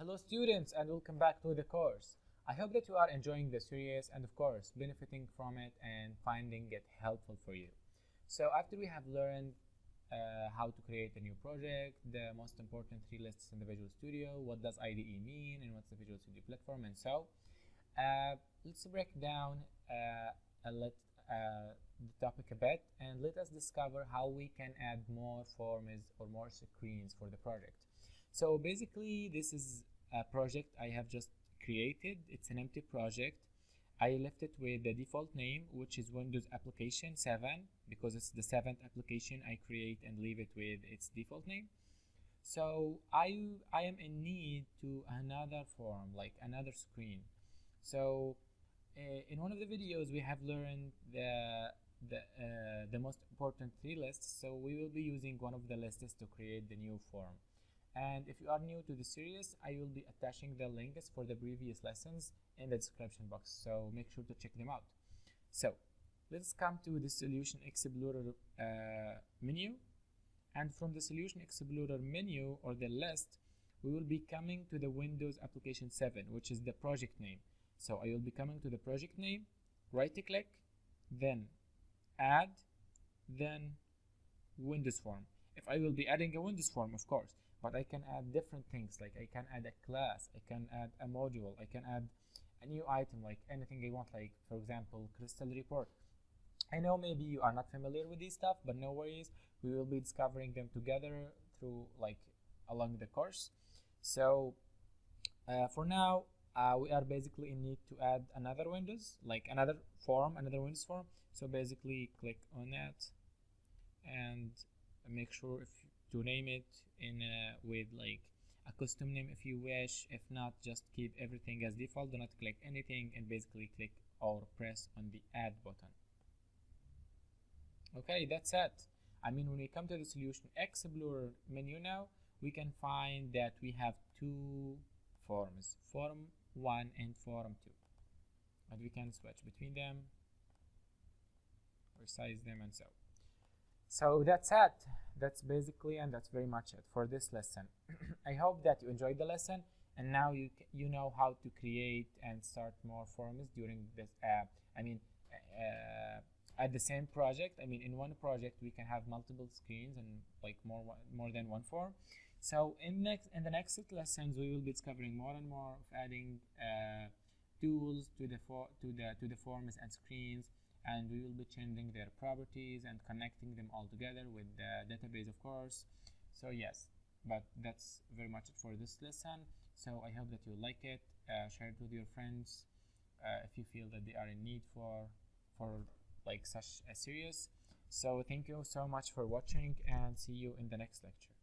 Hello students and welcome back to the course. I hope that you are enjoying the series and of course benefiting from it and finding it helpful for you. So after we have learned uh, how to create a new project, the most important three lists in the Visual Studio, what does IDE mean and what's the Visual Studio platform and so, uh, let's break down uh, a let, uh, the topic a bit and let us discover how we can add more forms or more screens for the project. So basically this is a project I have just created. It's an empty project. I left it with the default name which is Windows Application 7 because it's the seventh application I create and leave it with its default name. So I, I am in need to another form like another screen. So uh, in one of the videos we have learned the the, uh, the most important three lists so we will be using one of the lists to create the new form and if you are new to the series I will be attaching the links for the previous lessons in the description box. So make sure to check them out. So let's come to the solution explorer uh, menu. And from the solution explorer menu or the list we will be coming to the windows application 7 which is the project name. So I will be coming to the project name right click then add then Windows form if I will be adding a Windows form of course but I can add different things like I can add a class I can add a module I can add a new item like anything I want like for example crystal report. I know maybe you are not familiar with this stuff but no worries. We will be discovering them together through like along the course. So uh, for now uh, we are basically in need to add another windows like another form another windows form. So basically click on that and make sure if to name it in uh, with like a custom name if you wish. If not just keep everything as default. Do not click anything and basically click or press on the add button. Okay that's it. I mean when we come to the solution explorer menu now we can find that we have two forms form 1 and form 2 and we can switch between them resize them and so. So that's it that's basically and that's very much it for this lesson. I hope that you enjoyed the lesson and now you you know how to create and start more forms during this uh, i mean uh, at the same project. I mean in one project we can have multiple screens and like more more than one form. So in next in the next lessons we will be discovering more and more of adding uh, tools to the to the to the forms and screens and we will be changing their properties and connecting them all together with the database of course. So yes but that's very much it for this lesson. So i hope that you like it. Uh, share it with your friends uh, if you feel that they are in need for for like such a series. So thank you so much for watching and see you in the next lecture